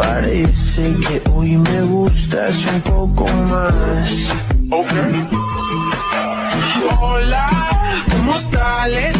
Parece que hoy me gustas un poco más. Okay. Hola, ¿cómo tal?